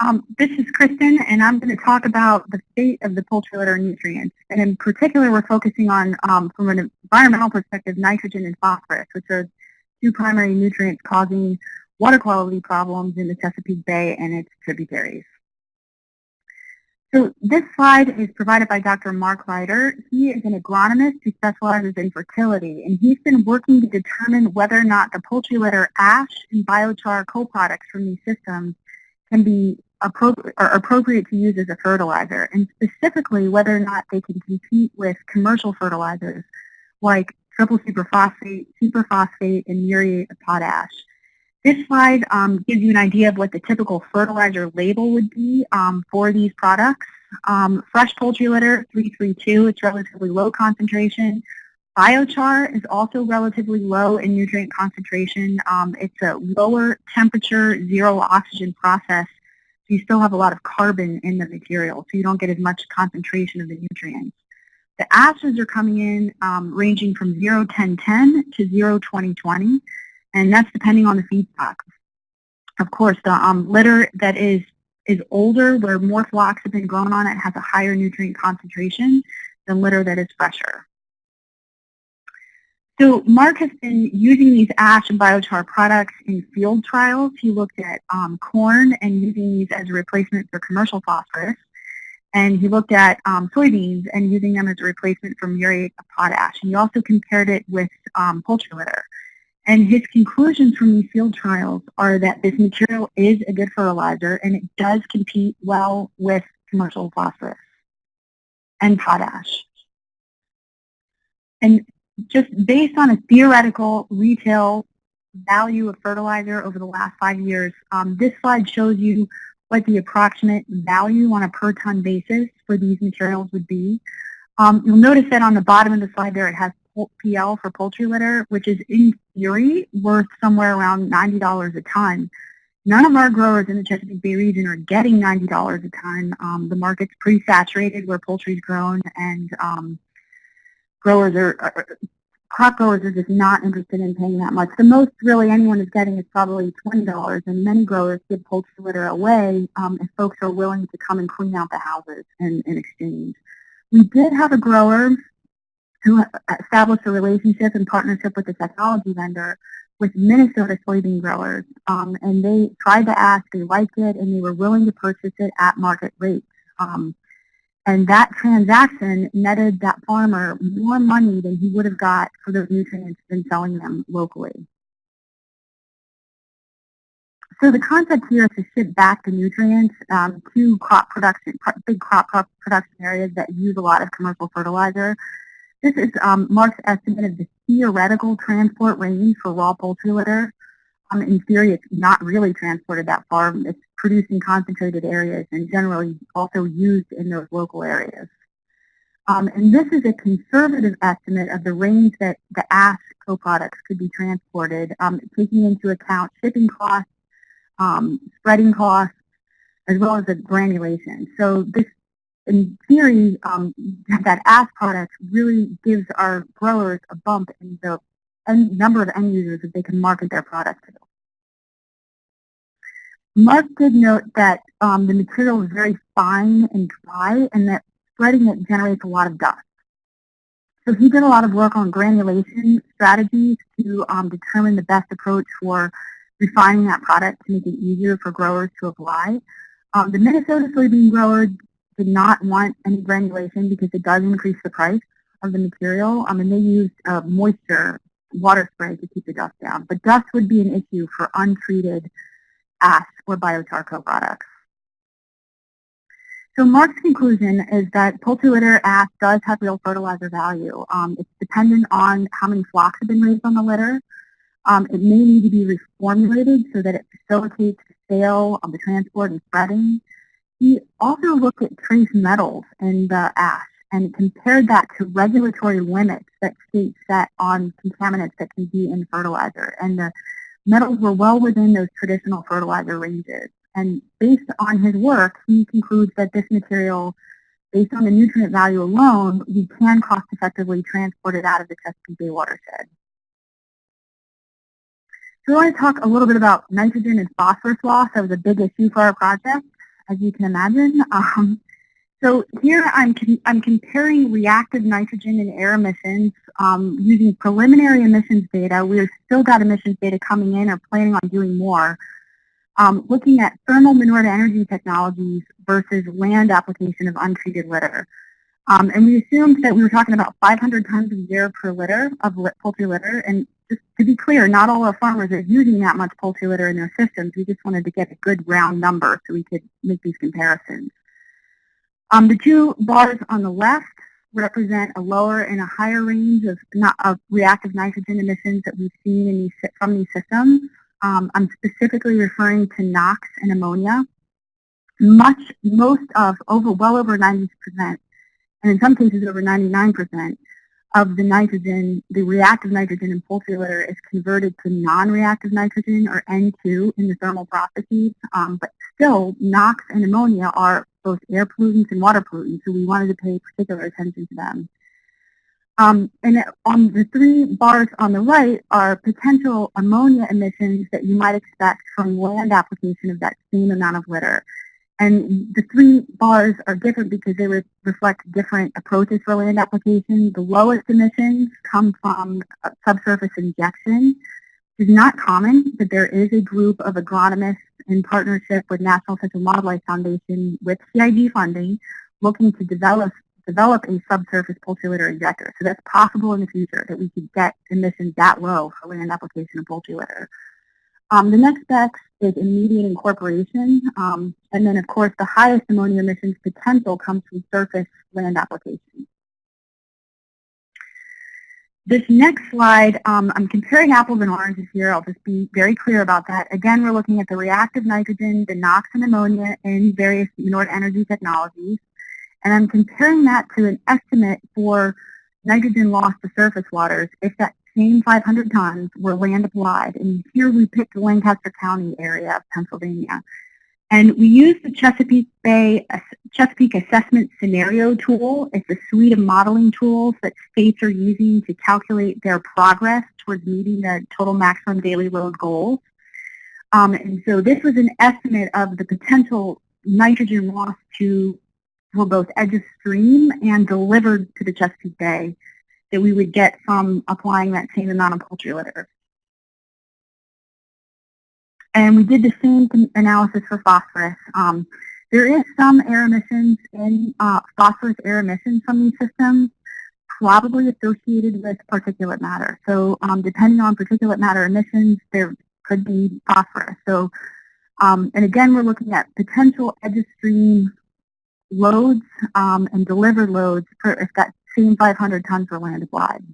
Um, this is Kristen, and I'm going to talk about the state of the poultry litter nutrients. And in particular, we're focusing on, um, from an environmental perspective, nitrogen and phosphorus, which are two primary nutrients causing water quality problems in the Chesapeake Bay and its tributaries. So this slide is provided by Dr. Mark Reiter. He is an agronomist who specializes in fertility, and he's been working to determine whether or not the poultry litter ash and biochar co-products from these systems can be appropriate, appropriate to use as a fertilizer, and specifically whether or not they can compete with commercial fertilizers like triple superphosphate, superphosphate, and muriate of potash. This slide um, gives you an idea of what the typical fertilizer label would be um, for these products. Um, fresh poultry litter, 332, it's relatively low concentration. Biochar is also relatively low in nutrient concentration. Um, it's a lower temperature, zero oxygen process, so you still have a lot of carbon in the material, so you don't get as much concentration of the nutrients. The acids are coming in um, ranging from 0, 10, 10 to 0, 20, 20 and that's depending on the feedstock. Of course, the um, litter that is is older, where more flocks have been grown on it, has a higher nutrient concentration than litter that is fresher. So Mark has been using these ash and biochar products in field trials. He looked at um, corn and using these as a replacement for commercial phosphorus. And he looked at um, soybeans and using them as a replacement for muriate of potash. And he also compared it with um, poultry litter. And his conclusions from these field trials are that this material is a good fertilizer and it does compete well with commercial phosphorus and potash. And just based on a theoretical retail value of fertilizer over the last five years, um, this slide shows you what the approximate value on a per ton basis for these materials would be. Um, you'll notice that on the bottom of the slide there it has PL for poultry litter, which is in theory worth somewhere around $90 a ton. None of our growers in the Chesapeake Bay region are getting $90 a ton. Um, the market's pretty saturated where poultry is grown, and um, growers are, are, crop growers are just not interested in paying that much. The most really anyone is getting is probably $20, and many growers give poultry litter away um, if folks are willing to come and clean out the houses in, in exchange. We did have a grower who established a relationship and partnership with a technology vendor with Minnesota soybean growers. Um, and they tried to ask, they liked it, and they were willing to purchase it at market rates. Um, and that transaction netted that farmer more money than he would have got for those nutrients than selling them locally. So the concept here is to ship back the nutrients um, to crop production, big crop, production areas that use a lot of commercial fertilizer this is um, Mark's estimate of the theoretical transport range for raw poultry litter. Um, in theory, it's not really transported that far. It's produced in concentrated areas and generally also used in those local areas. Um, and this is a conservative estimate of the range that the ash co-products could be transported, um, taking into account shipping costs, um, spreading costs, as well as the granulation. So this in theory, um, that ash product really gives our growers a bump in the number of end users that they can market their product to. Mark did note that um, the material is very fine and dry and that spreading it generates a lot of dust. So he did a lot of work on granulation strategies to um, determine the best approach for refining that product to make it easier for growers to apply. Um, the Minnesota soybean grower did not want any granulation because it does increase the price of the material. Um, and they used uh, moisture water spray to keep the dust down. But dust would be an issue for untreated ash or biochar co-products. So Mark's conclusion is that poultry litter ash does have real fertilizer value. Um, it's dependent on how many flocks have been raised on the litter. Um, it may need to be reformulated so that it facilitates the sale, of the transport, and spreading. He also looked at trace metals in the ash and compared that to regulatory limits that states set on contaminants that can be in fertilizer. And the metals were well within those traditional fertilizer ranges. And based on his work, he concludes that this material, based on the nutrient value alone, we can cost effectively transport it out of the Chesapeake Bay watershed. So I want to talk a little bit about nitrogen and phosphorus loss. That was a big issue for our project. as you can imagine. Um, so here I'm, I'm comparing reactive nitrogen and air emissions um, using preliminary emissions data. We've still got emissions data coming in or planning on doing more. Um, looking at thermal manure to energy technologies versus land application of untreated litter. Um, and we assumed that we were talking about 500 tons of air per litter of poultry litter. And just to be clear, not all our farmers are using that much poultry litter in their systems. We just wanted to get a good round number so we could make these comparisons. Um, the two bars on the left represent a lower and a higher range of, not, of reactive nitrogen emissions that we've seen in these, from these systems. Um, I'm specifically referring to NOx and ammonia. Much, most of, over, well over 90%, and in some cases over 99% of the nitrogen, the reactive nitrogen in poultry litter is converted to non-reactive nitrogen or N2 in the thermal processes, um, but still NOx and ammonia are both air pollutants and water pollutants, so we wanted to pay particular attention to them. Um, and on the three bars on the right are potential ammonia emissions that you might expect from land application of that same amount of litter. And the three bars are different because they re reflect different approaches for land application. The lowest emissions come from subsurface injection, is not common, but there is a group of agronomists in partnership with National Fish and Wildlife Foundation with CIG funding looking to develop develop a subsurface poultry litter injector. So that's possible in the future that we could get emissions that low for land application of poultry litter. Um, the next step is immediate incorporation. Um, and then, of course, the highest ammonia emissions potential comes from surface land application. This next slide, um, I'm comparing apples and oranges here. I'll just be very clear about that. Again, we're looking at the reactive nitrogen, the NOx and ammonia in various manure energy technologies. And I'm comparing that to an estimate for nitrogen loss to surface waters if that same 500 tons were land applied. And here we picked the Lancaster County area of Pennsylvania. And we use the Chesapeake Bay Chesapeake Assessment Scenario Tool. It's a suite of modeling tools that states are using to calculate their progress towards meeting the total maximum daily load goals. Um, and so this was an estimate of the potential nitrogen loss to both edge of stream and delivered to the Chesapeake Bay that we would get from applying that same amount of poultry litter. And we did the same analysis for phosphorus. Um, there is some air emissions in uh, phosphorus air emissions from these systems, probably associated with particulate matter. So um, depending on particulate matter emissions, there could be phosphorus. So, um, and again, we're looking at potential edge of stream loads um, and delivered loads for if that same 500 tons were land applied.